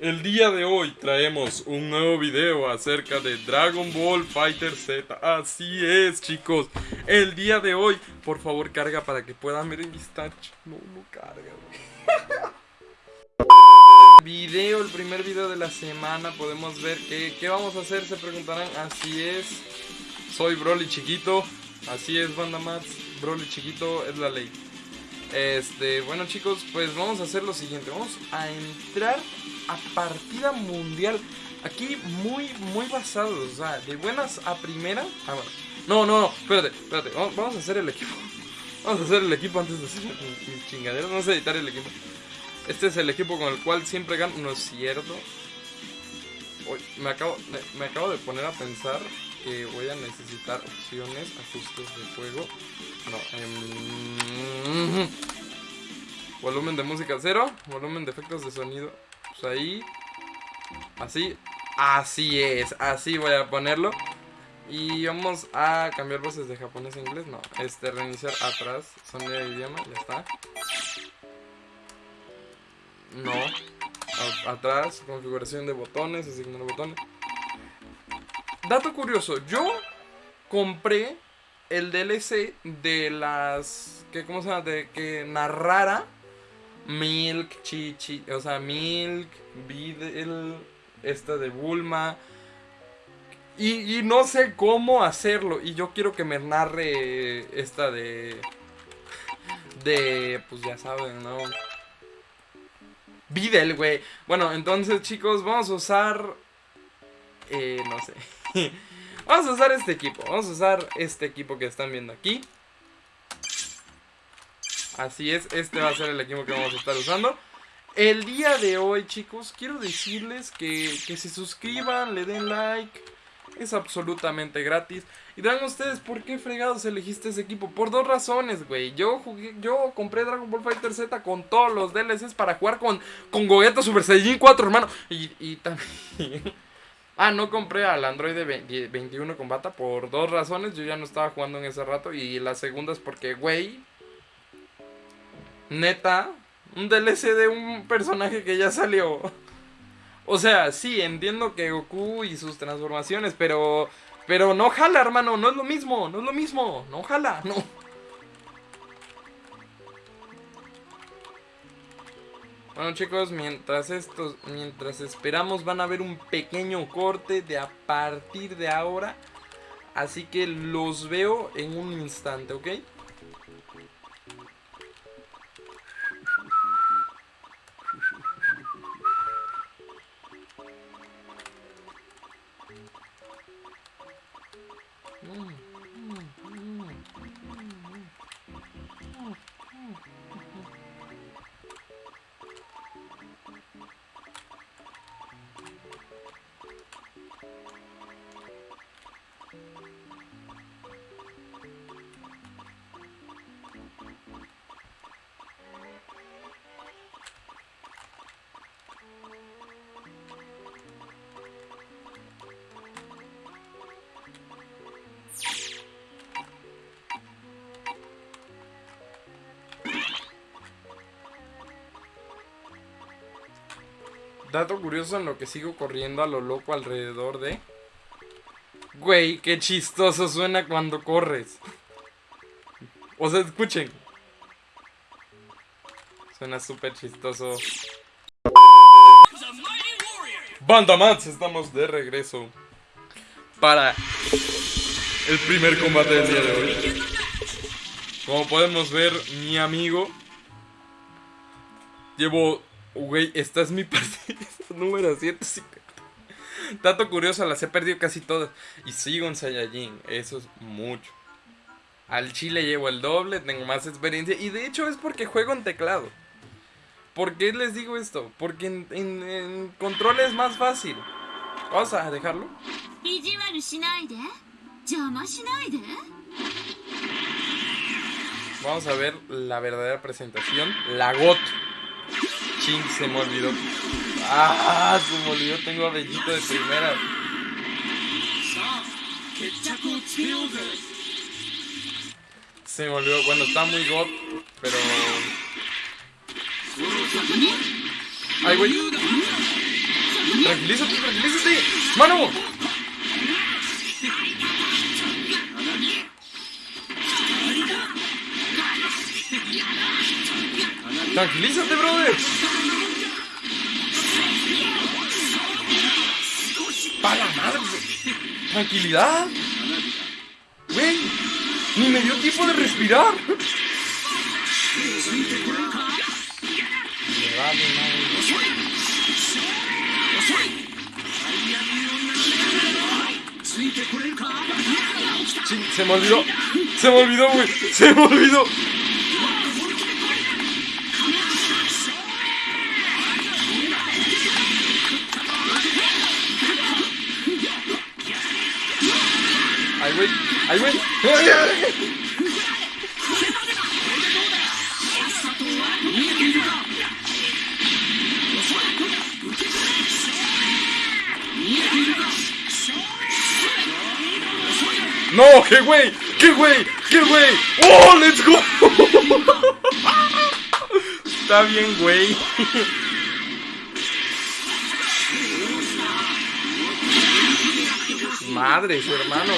El día de hoy traemos un nuevo video acerca de Dragon Ball Fighter Z. Así es, chicos. El día de hoy, por favor, carga para que puedan ver en Vistach. No, no carga, Video, el primer video de la semana. Podemos ver que, qué vamos a hacer, se preguntarán. Así es. Soy Broly chiquito. Así es, banda Mats. Broly chiquito es la ley. Este, bueno chicos, pues vamos a hacer lo siguiente. Vamos a entrar a partida mundial. Aquí muy, muy basados. O sea, de buenas a primera. Ah, bueno. No, no, no, espérate, espérate. Vamos, a hacer el equipo. Vamos a hacer el equipo antes de hacer mis chingaderas. Vamos a editar el equipo. Este es el equipo con el cual siempre gano. No es cierto. me, acabo, me acabo de poner a pensar que voy a necesitar opciones, ajustes de juego. No, em, volumen de música cero, volumen de efectos de sonido. Pues ahí, así, así es, así voy a ponerlo. Y vamos a cambiar voces de japonés a inglés. No, este, reiniciar atrás, sonido de idioma, ya está. No, atrás, configuración de botones, asignar botones. Dato curioso, yo compré el DLC de las. Que, ¿Cómo se llama? De que narrara Milk, Chichi. O sea, Milk, Videl, esta de Bulma. Y, no sé cómo hacerlo. Y yo quiero que me narre esta de. De. Pues ya saben, ¿no? Videl, güey. Bueno, entonces, chicos, vamos a usar. Eh, no sé. Vamos a usar este equipo. Vamos a usar este equipo que están viendo aquí. Así es, este va a ser el equipo que vamos a estar usando. El día de hoy, chicos, quiero decirles que, que se suscriban, le den like. Es absolutamente gratis. Y dirán ustedes, ¿por qué fregados elegiste ese equipo? Por dos razones, güey. Yo jugué, yo compré Dragon Ball Fighter Z con todos los DLCs para jugar con, con Gogeta Super Saiyan 4, hermano. Y, y también... Ah, no compré al Android 21 con bata por dos razones. Yo ya no estaba jugando en ese rato. Y la segunda es porque, güey. Neta. Un DLC de un personaje que ya salió. O sea, sí, entiendo que Goku y sus transformaciones, pero. Pero no jala, hermano. No es lo mismo. No es lo mismo. No jala. No. Bueno chicos, mientras estos, mientras esperamos van a ver un pequeño corte de a partir de ahora. Así que los veo en un instante, ¿ok? Dato curioso en lo que sigo corriendo a lo loco alrededor de... Güey, qué chistoso suena cuando corres. O sea, escuchen. Suena súper chistoso. Banda Mats, estamos de regreso. Para el primer combate del día de hoy. Como podemos ver, mi amigo llevo Güey, esta es mi partida número 150. Dato curioso, las he perdido casi todas. Y sigo en Saiyajin, eso es mucho. Al chile llevo el doble, tengo más experiencia. Y de hecho es porque juego en teclado. ¿Por qué les digo esto? Porque en, control es más fácil. Vamos a dejarlo. Vamos a ver la verdadera presentación. La GOT. Ching, se me olvidó. Ah, se me olvidó, tengo a Bellito de primera. Se me olvidó, bueno, está muy god, pero Ay, güey. Tranquilízate, tranquilízate. ¡Mano! Tranquilízate, brother. Para madre. Tranquilidad. Güey. Ni me dio tiempo de respirar. Me vale madre. Se me olvidó. Se me olvidó, güey. Se me olvidó. Ay, güey. No, qué güey, qué güey, qué güey. Oh, let's go. Está bien, güey. Madres, hermano,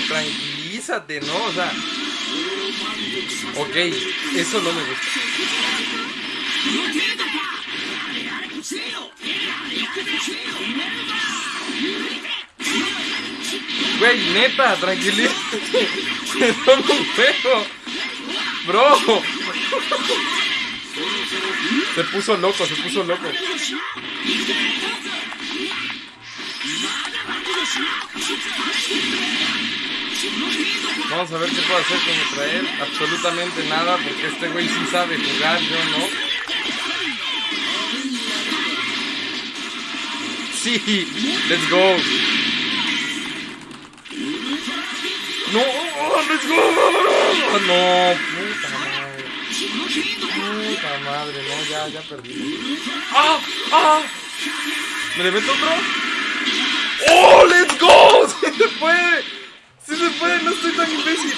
¿no? O sea. Ok, eso no me gusta. Güey, neta, tranquilízate. Un. Bro. Se puso loco, se puso loco. Vamos a ver qué puedo hacer contra él. Absolutamente nada, porque este güey sí sabe jugar, yo no. Sí, let's go. No, let's go. No, puta madre. Puta madre, no, ya, ya perdí. ¡Ah! ¡Ah! ¿Me le meto otro? ¡Oh, let's go! ¡Sí se puede! Si se puede, no estoy tan imbécil.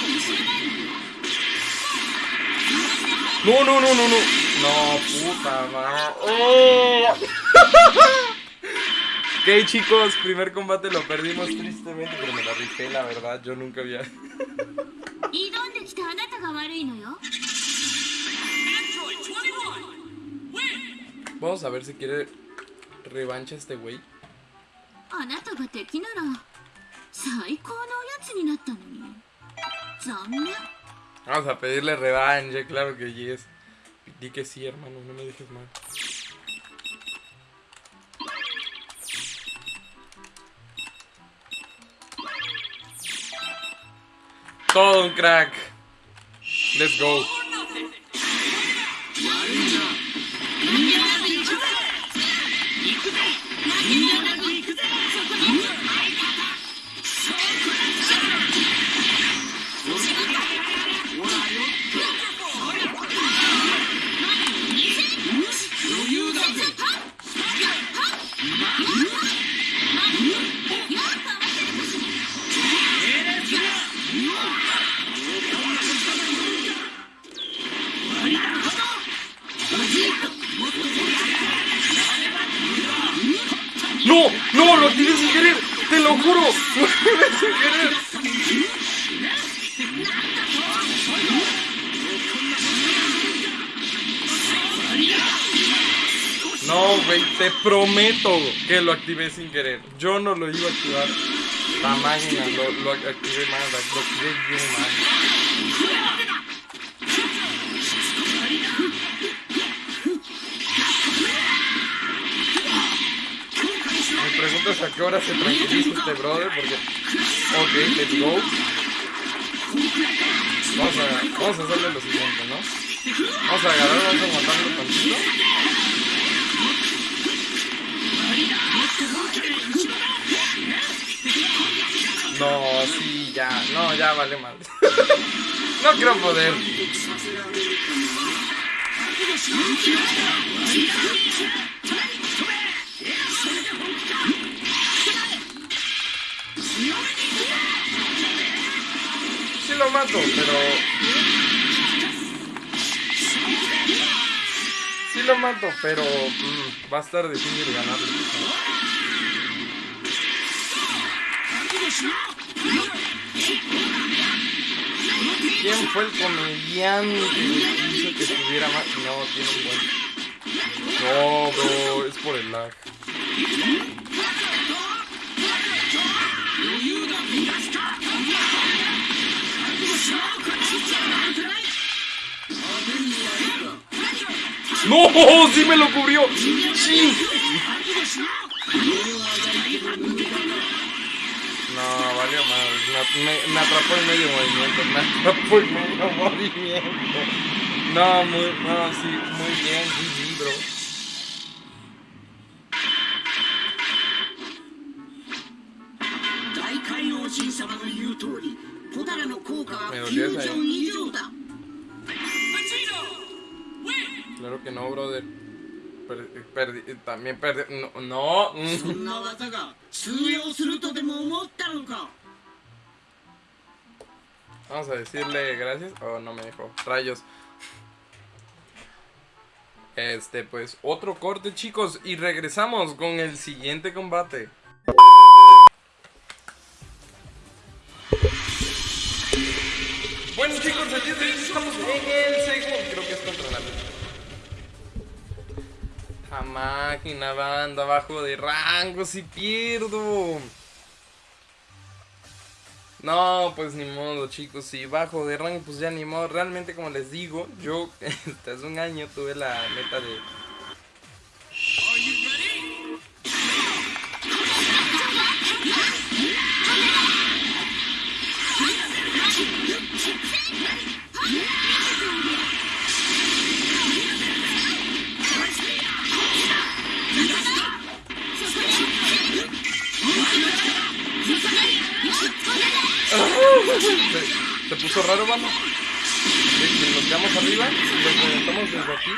No, no, no, no, no. No, puta madre. Oh. ok, chicos, primer combate lo perdimos tristemente, pero me la rifé, la verdad. Yo nunca había. Vamos a ver si quiere revancha este güey. あなたが敵なら最高のおやつになったのに残念 Vamos a pedirle revancha, claro que yes. Di que sí, hermano, no me dejes mal. Todo un crack. Let's go. No, güey, te prometo que lo activé sin querer. Yo no lo iba a activar. La máquina lo, lo activé mal, lo activé bien mal. Preguntas a qué hora se tranquiliza este brother, porque... Ok, let's go. Vamos a, vamos a hacerle lo siguiente, ¿no? Vamos a agarrar, vamos a aguantarlo tantito. No, sí, ya, no, ya vale mal. no creo poder. Lo mato, pero... Sí lo mato, pero mm, va a estar difícil ganarle. ¿Quién fue el comediante que hizo que estuviera más? No, tiene un buen. No, bro, es por el lag. ¡No! ¡Sí me lo cubrió! ¡Sí! No, valió más. Me, me, atrapó en medio movimiento. Me atrapó en medio movimiento. No, muy, no, sí, muy bien, GG, bro. Perdi, también perdí. No. no. Vamos a decirle gracias. Oh, no me dejó. Rayos. Este, pues, otro corte, chicos. Y regresamos con el siguiente combate. Bueno, chicos, el día de hoy estamos en el segundo. Creo que es contra la a máquina, banda, abajo de rango, si pierdo. No, pues ni modo, chicos, si bajo de rango, pues ya ni modo. Realmente, como les digo, yo hace un año tuve la meta de... Se, puso raro, vamos. Nos quedamos arriba lo conectamos desde aquí.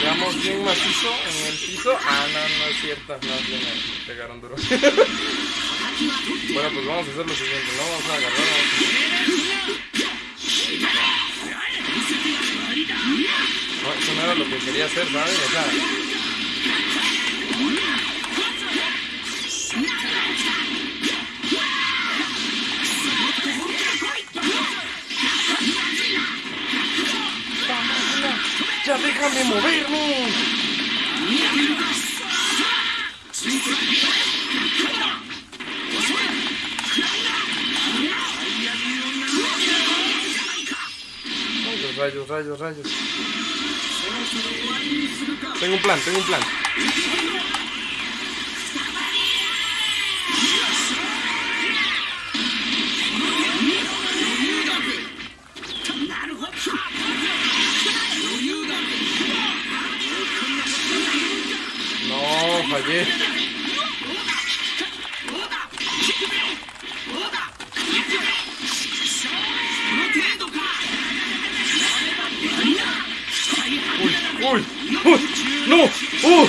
Quedamos bien macizo en el piso. Ah, no, no es cierto. No, bien, pegaron duro. bueno, pues vamos a hacer lo siguiente, ¿no? Vamos a agarrar. Eso no era lo que quería hacer, ¿sabes? O sea... ¡Ya déjame moverme! Rayos, rayos, rayos. Tengo un plan, tengo un plan. No, fallé. ¡Uh!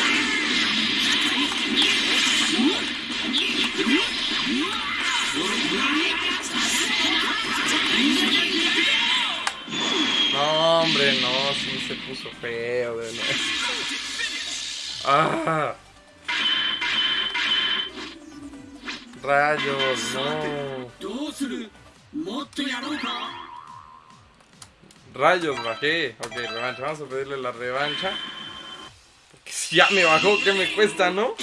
No, hombre, no, sí se puso feo de nuevo. ¡Ah! Rayos, no. Rayos, bajé. Ok, revancha. Vamos a pedirle la revancha. Ya me bajó, ¿qué me cuesta, no?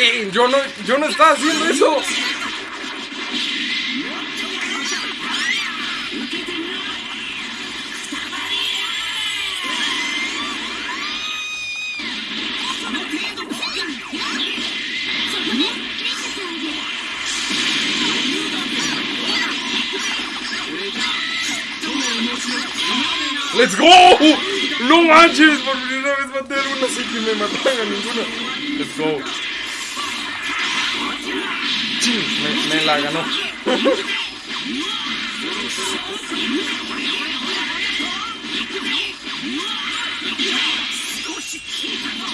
Yo, no, yo no estaba haciendo eso. ¡Let's go! ¡No manches! Por primera vez maté a una así que me mataron a ninguna. ¡Let's go! Me, me la ganó.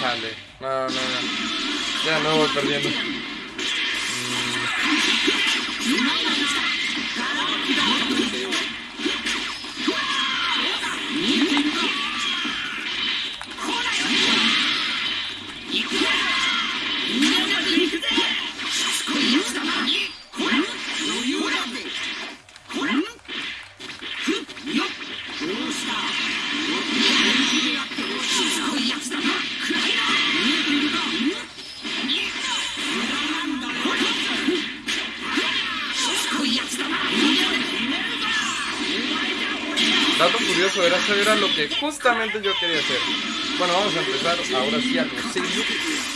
Chale. No, no, no. Ya no voy perdiendo. Dato que justamente yo quería hacer. Bueno, vamos a empezar ahora sí a lo.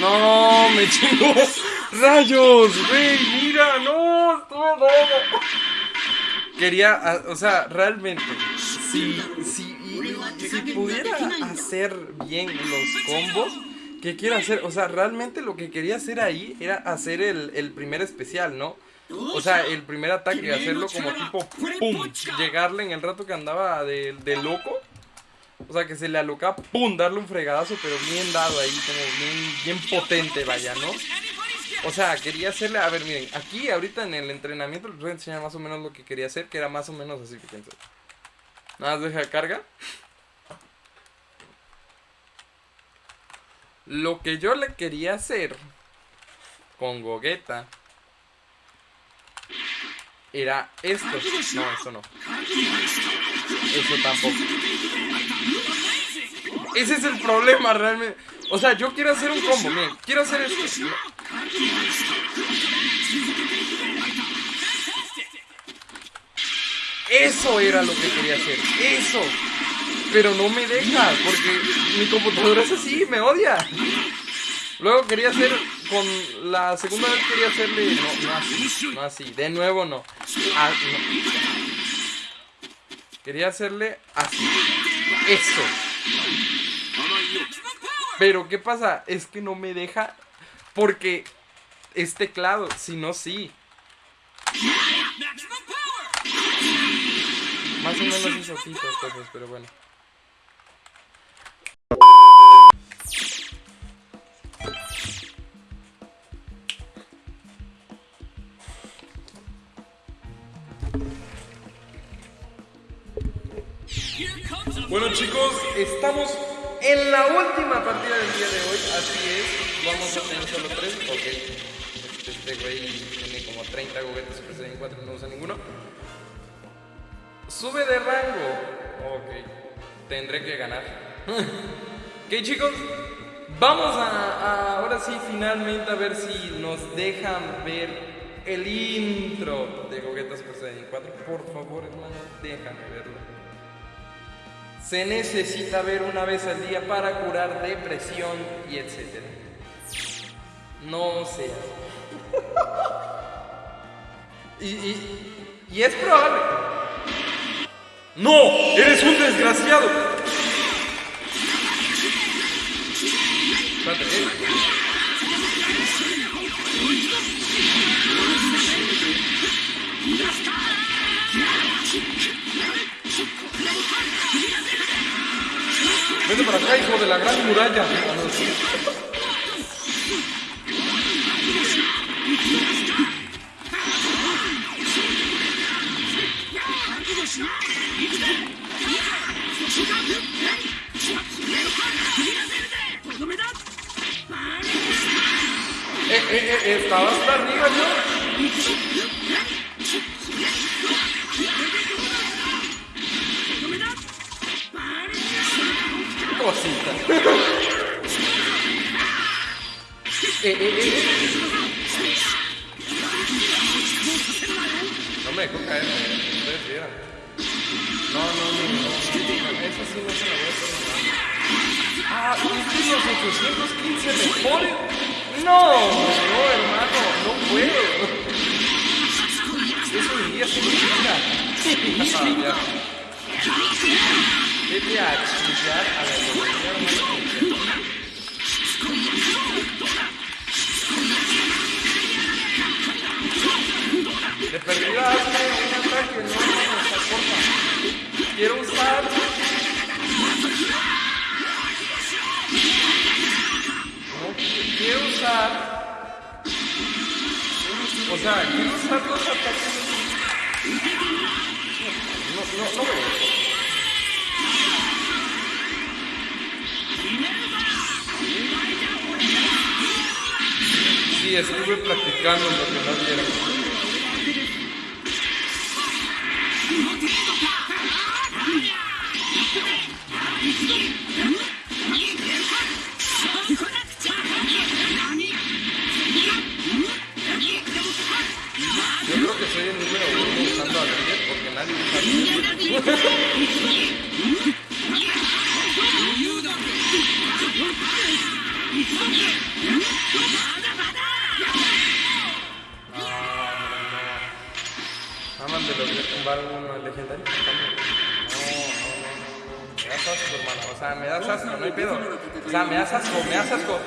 No, me chingó. Rayos, güey, mira, no, estuve raro. Quería, o sea, realmente, si, si, si pudiera hacer bien los combos, ¿qué quiero hacer? O sea, realmente lo que quería hacer ahí era hacer el, el primer especial, ¿no? O sea, el primer ataque, hacerlo como tipo pum, llegarle en el rato que andaba de, de loco. O sea, que se le alocaba, pum, darle un fregadazo, pero bien dado ahí, como bien, bien potente, vaya, ¿no? O sea, quería hacerle, a ver, miren, aquí ahorita en el entrenamiento les voy a enseñar más o menos lo que quería hacer, que era más o menos así, fíjense. Nada más deja carga. Lo que yo le quería hacer con Gogeta era esto. No, eso no. Eso tampoco. Ese es el problema realmente. O sea, yo quiero hacer un combo, miren. Quiero hacer esto. Eso era lo que quería hacer. Eso. Pero no me deja. Porque mi computadora es así. Me odia. Luego quería hacer con la segunda vez quería hacerle no, no así, no así, de nuevo no. Ah. Quería hacerle así. Eso. Pero ¿qué pasa? Es que no me deja porque es teclado, si no sí. Más o menos hizo así pero bueno. Bueno chicos, estamos en la última partida del día de hoy, así es, vamos a tener solo tres, ok, este güey tiene como 30 goguetes Super Saiyan 4 y no usa ninguno. Sube de rango, ok, tendré que ganar. ok chicos, vamos a, ahora sí finalmente a ver si nos dejan ver el intro de Gogeta Super Saiyan 4. Por favor hermano, déjame verlo se necesita ver una vez al día para curar depresión y etcétera. No sé. y, y, y, es probable. ¡No! ¡Eres un desgraciado! Espérate, ¿eh? Vete para acá, hijo de la gran muralla. Eh, eh, eh, estaba hasta arriba yo. no me dejó caer, No, no, no, no. Eso sí no se la voy a perdonar. Ah, ¿viste los 815 mejores? No, no, hermano, no puedo. Eso diría significa. Sí. Ah, Vete a chillar a la. De perdida un ataque, no, no, porfa. Quiero usar. Quiero usar. O sea, quiero usar los ataques. No, no, no. Sí, estuve practicando lo que no vieron. Yo creo que soy el número uno usando a Ranger porque nadie usa Ranger. Aman de lograr tumbar uno legendario. No, no, no, no. Me das asco, hermano. O sea, me das asco, no hay pedo. O sea, me das asco, me das asco.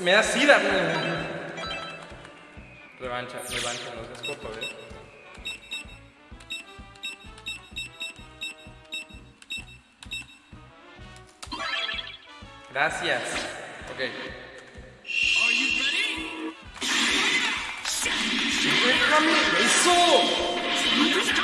Me das sida. Revancha, revancha, no seas ¿eh? Gracias. Ok. ¡Déjame eso!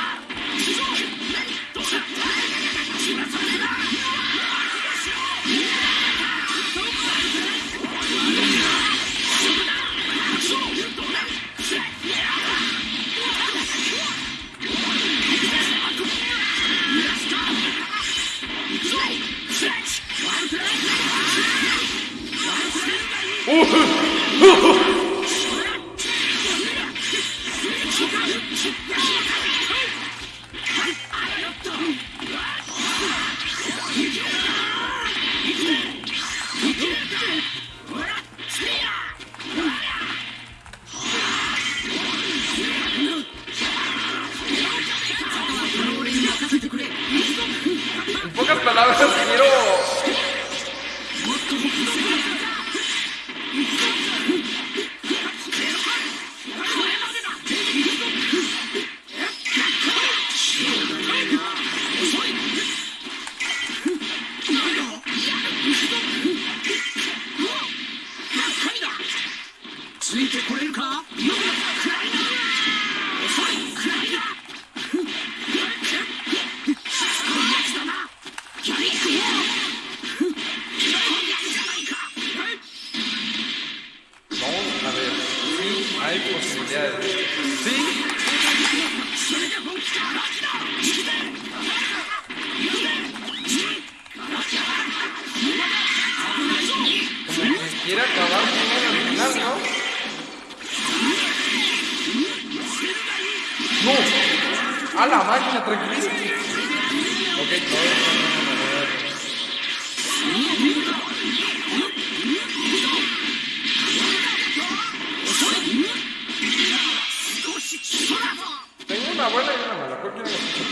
Tengo una buena y una mala. ¿Cuál quieren escuchar?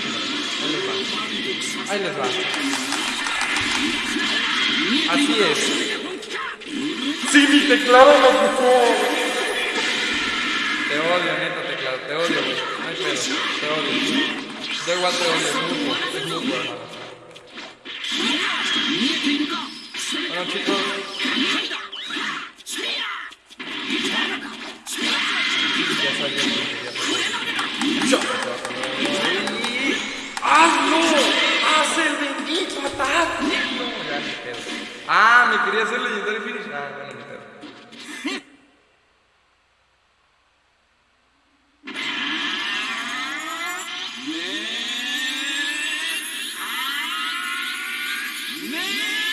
Ahí les va. Ahí les va. Así es. Sí, mi teclado me ocupó. Te odio, neta, teclado. Te odio, güey. No hay pedo. Te odio. Da igual te odio. Es mutuo. Es hermano. Bueno, chicos. ¡Haz el bendito ataque! No, ya ni pedo. Ah, me quería hacer Legendary Finish. Ah, bueno, ni pedo. パ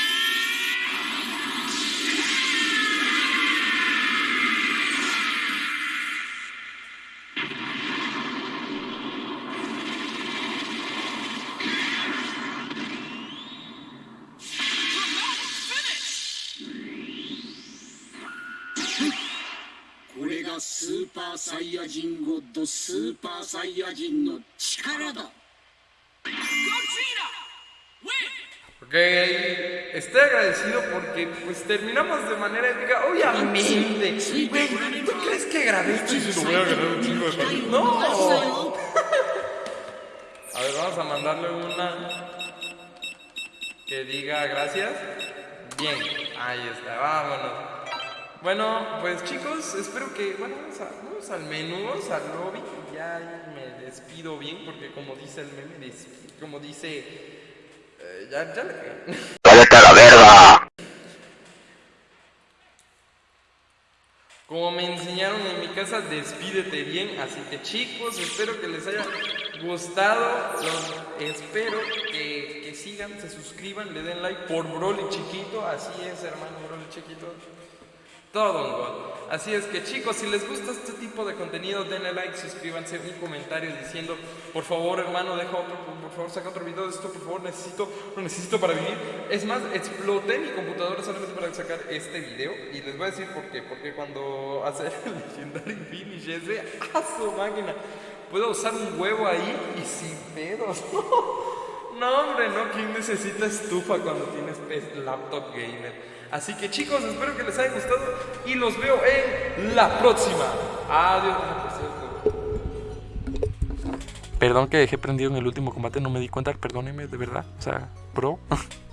ヤ人ゴッドスーパーサイヤ人の力だ Ok, estoy agradecido porque pues terminamos de manera épica. Obviamente, güey, ¿tú crees que grabé esto y se lo voy a agarrar un chingo de palos? No. A ver, vamos a mandarle una que diga gracias. Bien, ahí está, vámonos. Bueno, pues chicos, espero que, bueno, vamos, a- vamos al menú, vamos al lobby. Ya me despido bien porque como dice el meme, como dice... eh, ya, ya le. ¡Cállate a la verga! Como me enseñaron en mi casa, despídete bien. Así que chicos, espero que les haya gustado. Los espero que, que sigan, se suscriban, le den like por Broly chiquito. Así es, hermano Broly chiquito. Así es que chicos, si les gusta este tipo de contenido, denle like, suscríbanse, un comentario diciendo, por favor hermano, deja otro, por, favor saca otro video de esto, por favor, necesito, lo necesito para vivir. Es más, exploté mi computadora solamente para sacar este video y les voy a decir por qué, porque cuando hace el Legendary Finish ese, a su máquina, puedo usar un huevo ahí y sin pedos. No, hombre, no, ¿quién necesita estufa cuando tienes laptop gamer? Así que chicos, espero que les haya gustado y los veo en la próxima. Adiós. Perdón que dejé prendido en el último combate, no me di cuenta, perdóneme, de verdad. O sea, bro.